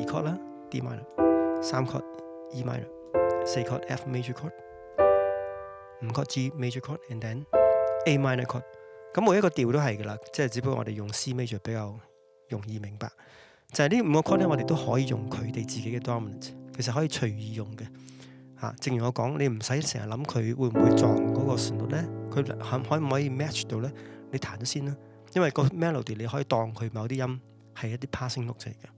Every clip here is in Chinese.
二级啦，D minor，三级 E minor，四级 F major chord，五级 G major chord，and then A minor chord。咁每一个调都系噶啦，即系只不过我哋用 C major 比较容易明白。就系呢五个 chord 咧，我哋都可以用佢哋自己嘅 dominant，其实可以随意用嘅。吓，正如我讲，你唔使成日谂佢会唔会撞嗰个旋律咧，佢可唔可以 match 到咧？你弹咗先啦，因为个 melody 你可以当佢某啲音系一啲 passing note 嚟嘅。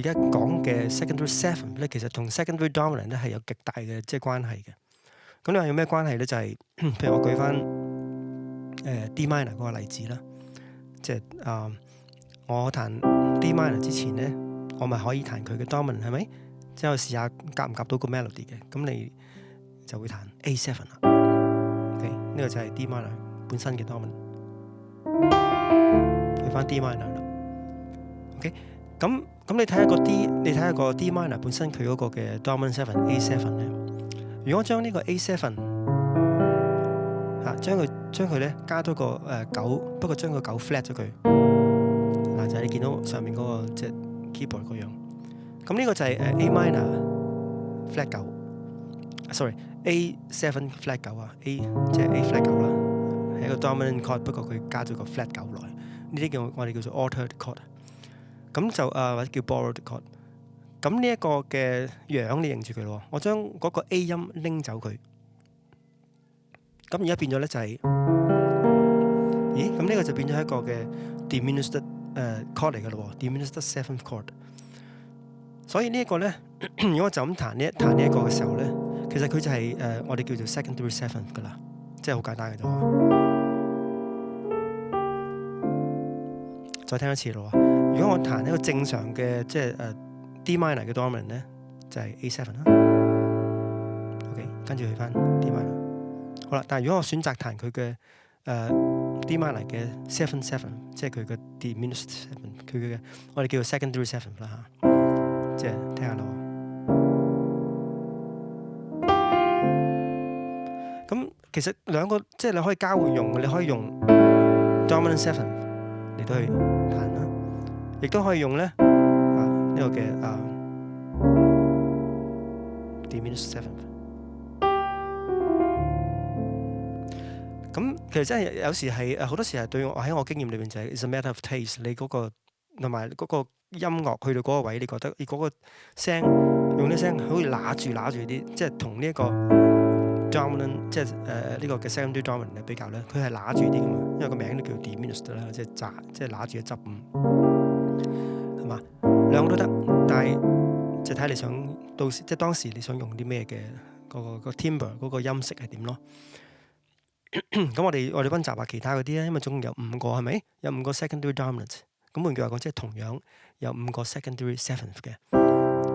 而家講嘅 second a r y seven 咧，其實同 second a r y dominant 咧係有極大嘅即系關係嘅。咁你話有咩關係咧？就係譬如我舉翻誒 D minor 嗰個例子啦，即係啊，我彈 D minor 之前咧，我咪可以彈佢嘅 dominant 係咪？之後試下夾唔夾到個 melody 嘅，咁你就會彈 A seven 啦。OK，呢個就係 D minor 本身嘅 dominant。去翻 D minor 啦。OK，咁。咁你睇下個 D，你睇下個 D minor 本身佢嗰個嘅 Dominant Seven A Seven 咧，如果將呢個 A Seven 啊，將佢將佢咧加多個誒九，不過將個九 Flat 咗佢，嗱就係你見到上面嗰個係 Keyboard 嗰樣。咁呢個就係誒 A minor Flat 九，sorry A Seven Flat 九啊，A 即係 A Flat 九啦。係個 Dominant chord，不過佢加咗個 Flat 九來，呢啲叫我哋叫做 Altered chord。咁就啊或者叫 borrowed chord，咁呢一個嘅樣你認住佢咯。我將嗰個 A 音拎走佢，咁而家變咗咧就係，咦？咁呢個就變咗一個嘅 diminished 誒 chord 嚟嘅咯，diminished seventh chord。所以呢一個咧，如果就咁彈呢彈呢一個嘅時候咧，其實佢就係誒我哋叫做 second a r e e seventh 噶啦，即係好簡單嘅啫。再聽一次咯。如果我弹一个正常嘅即係誒 D minor 嘅 dominant 咧，就系 A seven 啦。OK，跟住去翻 D minor。好啦，但系如果我选择弹佢嘅诶 D minor 嘅 seven seven，即系佢嘅 D minus seven，佢嘅我哋叫做 second three seven 啦吓，即系听下咯。咁其实两个即系你可以交换用，嘅，你可以用 dominant seven 嚟到去弹啦。亦都可以用咧，啊呢個嘅啊 d m i n s e seventh。咁其实真系有时系好多时系对我喺我经验里边就 is a matter of taste，你嗰同埋嗰音乐去到嗰位，你觉得你嗰用啲声好似攔住攔住啲，即系同呢一个 d r a m 呢，即系诶呢个嘅 s o n d o 比较咧，佢系攔住啲噶嘛，因为个名都叫 diminished 啦，即系即系攔住嘅執。都得，但系就睇你想到时，即系当时你想用啲咩嘅嗰个个 timber 嗰个音色系点咯。咁我哋我哋温习下其他嗰啲咧，因为总共有五个系咪？有五个 secondary d o m i n a n t 咁换句话讲，即系同样有五个 secondary seventh 嘅。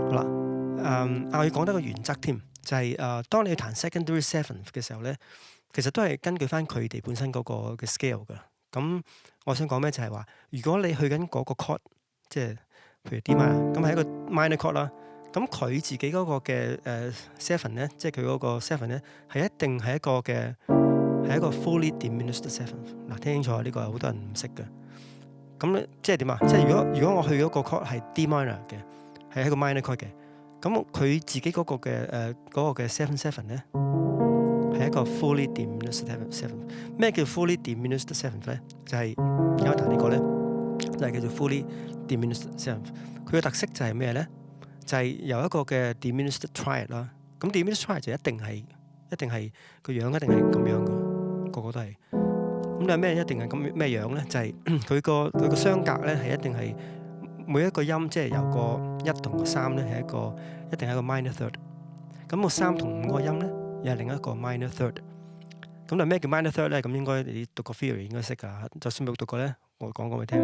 嗱，诶，我要讲得个原则添，就系诶，当你弹 secondary seventh 嘅时候咧，其实都系根据翻佢哋本身嗰个嘅 scale 噶。咁我想讲咩就系话，如果你去紧嗰个 cot，r 即系。譬如 D m i n r 咁係一個 minor chord 啦。咁佢自己嗰個嘅誒 s e v e n 咧，即係佢嗰個 s e v e n 咧，係一定係一個嘅係一個 fully diminished seventh。嗱，聽清楚，呢個係好多人唔識嘅。咁咧，即係點啊？即係如果如果我去嗰個 chord 係 D minor 嘅，係一個 minor chord 嘅，咁佢自己嗰個嘅誒嗰個嘅 s e v e n s e v e n 咧，係一個 fully diminished seventh 咩叫 fully diminished seventh 咧？就係而家彈呢個咧，就係叫做 fully。佢嘅特色就係咩咧？就係由一個嘅 d i m i n i s h e d triad 啦。咁 m i n i s h e d triad 就一定係一定係個樣一定係咁樣嘅，個個都係。咁係咩一定係咁咩樣咧？就係 佢個佢個雙格咧，係一定係每一個音即係由個一同三咧係一個一定係個 minor third。咁個三同五個音咧又係另一個 minor third。咁又咩叫 minor third 咧？咁應該你讀個 theory 應該識㗎。就算冇讀過咧，我講講你聽，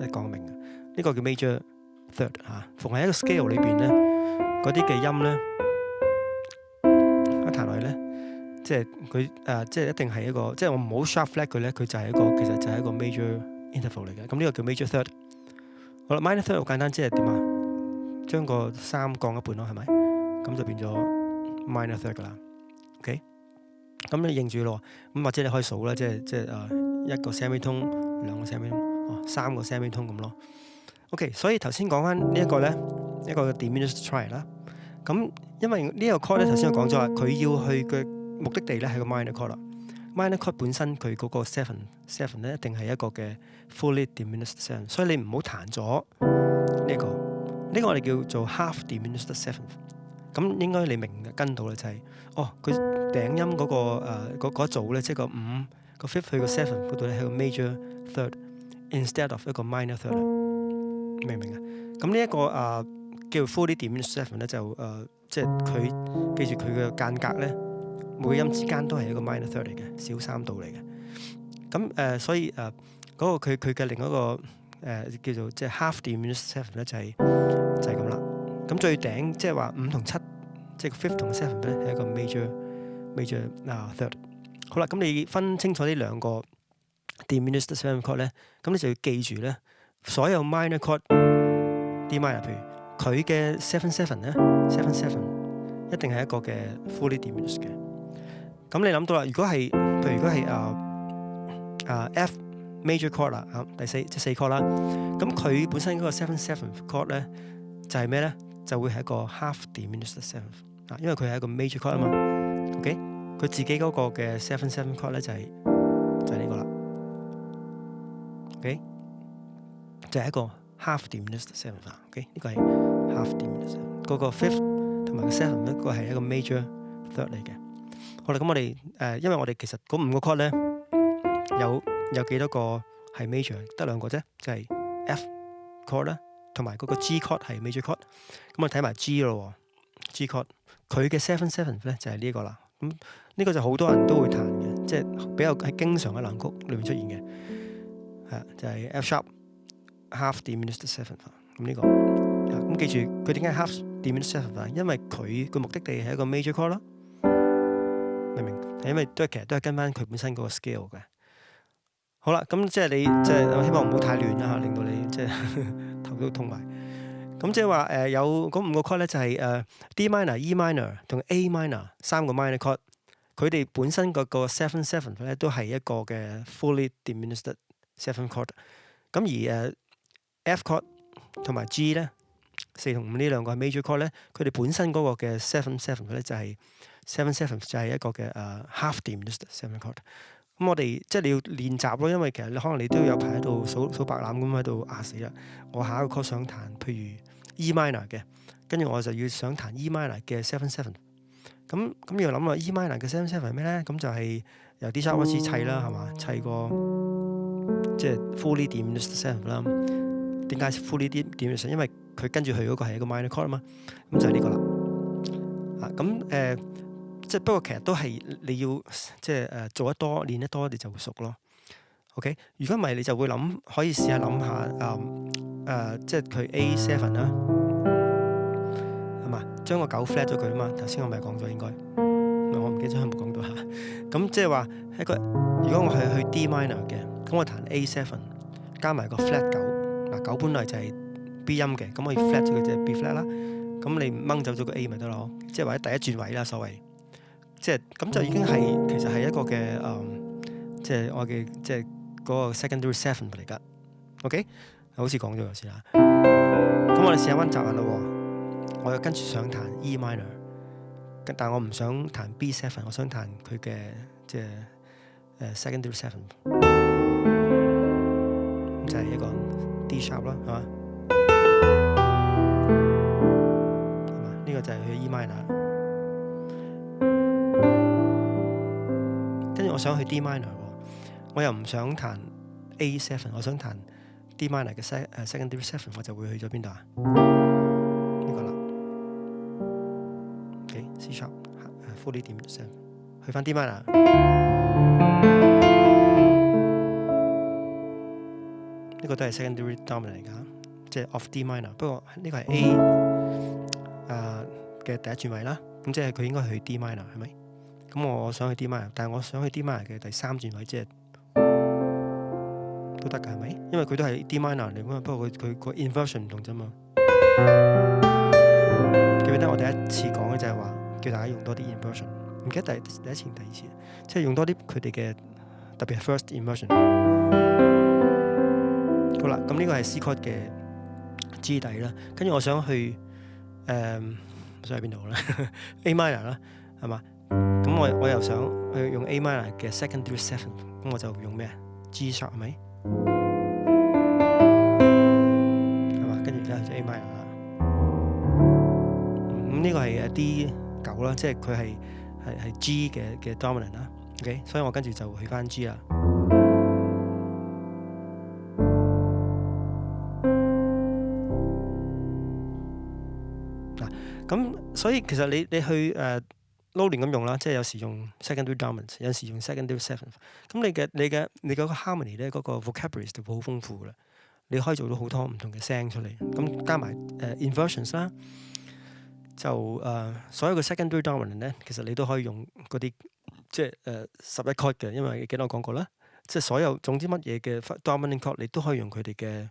一講明。呢個叫 major third 嚇，逢喺一個 scale 裏邊咧，嗰啲嘅音咧一彈去咧，即係佢誒，即係一定係一個，即係我唔好 sharfflat 佢咧，佢就係一個其實就係一個 major interval 嚟嘅。咁呢個叫 major third。好啦，minor third 好簡單，即係點啊？將個三降一半咯，係咪？咁就變咗 minor third 㗎啦。OK，咁你認住咯。咁或者你可以數啦，即係即係誒一個 semitone，兩個 semitone，三個 semitone 咁咯。OK，所以頭先講翻呢一個咧，一個 diminished t r y 啦。咁因為呢個 call 咧，頭先我講咗話，佢要去嘅目的地咧係個 minor call 啦。minor call 本身佢嗰個 s e v e n s e v e n 咧一定係一個嘅 fully diminished s e v e n 所以你唔好彈咗呢個呢個我哋叫做 half diminished seventh。咁應該你明跟到咧就係哦，佢頂音嗰個誒嗰組咧即係個五個 fifth 去個 s e v e n t 度佢係個 major third instead of 一個 minor third。明唔明啊？咁呢一个啊、叫 f u l l y Dimension Seven 咧，就诶、即系佢记住佢嘅间隔咧，每音之间都系一个 minor third 嚟嘅，小三度嚟嘅。咁诶、所以诶嗰、呃个佢佢嘅另一个诶、叫做即系 Half Dimension Seven 咧，就系、就系咁啦。咁最顶即系话五同七，即系 fifth 同 seven 咧，系一个 major major 啊、third。好啦，咁你分清楚呢两个 Dimension Seven 曲咧，咁你就要记住咧。所有 minor chord D minor，譬如佢嘅 seven seven 咧，seven seven 一定系一个嘅 fully diminished 嘅。咁你谂到啦，如果系，譬如如果系啊啊 F major chord 啦，啊第四即四 cord 啦，咁佢本身嗰个 seven seven chord 咧就系咩咧？就会系一个 half diminished seven 啊，因为佢系一个 major chord 啊嘛。OK，佢自己嗰个嘅 seven seven chord 咧就系就系呢个啦。OK。就係一個 half diminished seven 嘅，OK 呢個係 half diminished 嗰個 fifth 同埋 seven 一個係一個 major third 嚟嘅。好啦，咁我哋誒，因為我哋其實嗰五個 chord 咧有有幾多個係 major？得兩個啫，就係 F chord 啦，同埋嗰個 G chord 係 major chord。咁我睇埋 G 咯，G chord 佢嘅 seven seven 咧就係呢一個啦。咁呢個就好多人都會彈嘅，即係比較係經常喺藍曲裏面出現嘅，係就係 F sharp。Half diminished seventh 咁呢個咁記住佢點解 half diminished seventh？因為佢個目的地係一個 major chord 啦，明唔明？因為都係其實都係跟翻佢本身嗰個 scale 嘅。好啦，咁即係你即係希望唔好太亂啦令到你即係頭都痛埋。咁即係話诶有嗰五個 chord 咧，就係誒 D minor、E minor 同 A minor 三個 minor chord。佢哋本身嗰個 s e v e n seventh 咧都係一個嘅 fully diminished seventh chord。咁而誒。F chord 同埋 G 咧，四同五呢兩個係 major chord 咧，佢哋本身嗰個嘅 seven seven 咧就係 seven seven 就係一個嘅誒 half diminished seven chord。咁我哋即係你要練習咯，因為其實你可能你都有排喺度數數白籃咁喺度壓死啦。我下一個 chord 想彈，譬如 E minor 嘅，跟住我就要想彈 E minor 嘅 seven seven。咁咁要諗啊，E minor 嘅 seven seven 係咩咧？咁就係由 d i s h a r m o n 砌啦，係嘛砌個即係 f u l l y diminished seven 啦。點解敷呢啲點样上？因為佢跟住佢嗰個係一個 minor chord 啊嘛，咁就係呢個啦。啊，咁誒，即系不過其實都係你要即係誒做得多練得多，你就會熟咯。OK，如果唔係你就會諗可以試下諗下，嗯誒，即係佢 A seven 啦，係嘛，將個九 flat 咗佢啊嘛。頭先我咪講咗應該，我唔記得有冇講到吓。咁即係話一个，如果我係去 D minor 嘅，咁我彈 A seven 加埋個 flat 九。九本来就系 B 音嘅，咁可以 flat 咗佢只 B flat 啦。咁你掹走咗个 A 咪得咯，即系或者第一转位啦，所谓，即系咁就已经系其实系一个嘅，嗯，即系我嘅即系嗰个 secondary s e v e n 嚟噶。OK，好似讲咗先啦。咁我哋试下温习下咯。我又跟住想弹 E minor，但系我唔想弹 B seven，我想弹佢嘅即系 secondary s e v e n 就系一个。D sharp 啦，係嘛？係嘛？呢個就係去 E minor。跟住我想去 D minor 喎，我又唔想彈 A seven，我想彈 D minor 嘅 se c o n d d seven，我就會去咗邊度啊？呢個啦。OK，C s h a r p f u l i l e s e 去翻 D minor。呢個都係 secondary dominant 嚟噶，即係 of D minor。不過呢個係 A，誒嘅第一轉位啦。咁即係佢應該去 D minor 係咪？咁我想去 D minor，但係我想去 D minor 嘅第三轉位，即係都得㗎，係咪？因為佢都係 D minor 嚟㗎。不過佢佢個 inversion 唔同啫嘛。記得我第一次講嘅就係話，叫大家用多啲 inversion。唔記得第第一次定第二次，即係用多啲佢哋嘅特別 first inversion。好啦，咁呢個係 C chord 嘅支底啦，跟住我想去誒，想去邊度啦？A minor 啦，係嘛？咁我我又想去用 A minor 嘅 second through seventh，咁我就用咩？G sharp 係咪？係嘛？跟住而家就 A minor 啦。咁呢個係一啲九啦，即係佢係系系 G 嘅嘅 dominant 啦。OK，所以我跟住就去翻 G 啦。所以其實你你去誒撈亂咁用啦，即係有時用 secondary dominants，有時用 secondary seventh。咁你嘅你嘅你嗰個 harmony 咧，嗰個 vocabulary 就好豐富啦。你可以做到好多唔同嘅聲出嚟。咁加埋誒 inversions 啦，就誒所有嘅 secondary dominants 咧，其實你都可以用嗰啲即係誒十一 chord 嘅，因為幾多講過啦。即係所有總之乜嘢嘅 dominant chord，你都可以用佢哋嘅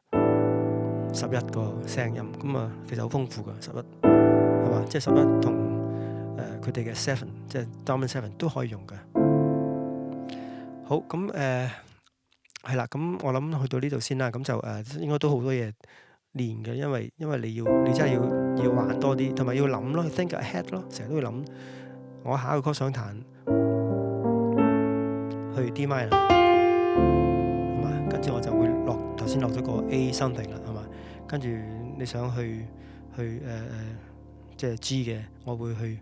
十一個聲音。咁啊，其實好豐富噶十一。即係十一同诶佢哋嘅 seven，即係 Dominant seven 都可以用嘅。好咁诶係啦，咁我諗去到呢度先啦。咁就誒應該都好多嘢練嘅，因為因为你要你真係要要玩多啲，同埋要諗咯，Think ahead 咯，成日都要諗我下一個曲想彈去 d m i 啦，係嘛？跟住我就會落頭先落咗個 A something 啦，系嘛？跟住你想去去诶。誒。即系知嘅我会去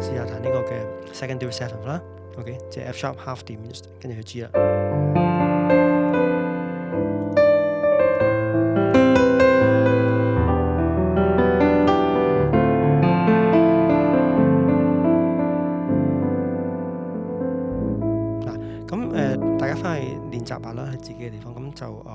试下弹呢个嘅 second do set 啦 ok 即系 f sharp half 点跟住去知啦嗱咁诶大家翻去练习下啦喺自己嘅地方咁就诶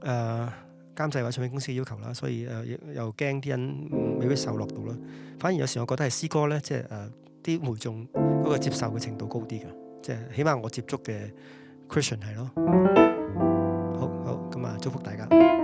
誒監製或者唱片公司嘅要求啦，所以誒又驚啲人未必受落到啦。反而有時我覺得係詩歌咧，即係誒啲媒眾嗰個接受嘅程度高啲嘅，即係起碼我接觸嘅 Christian 係咯。好好咁啊，祝福大家。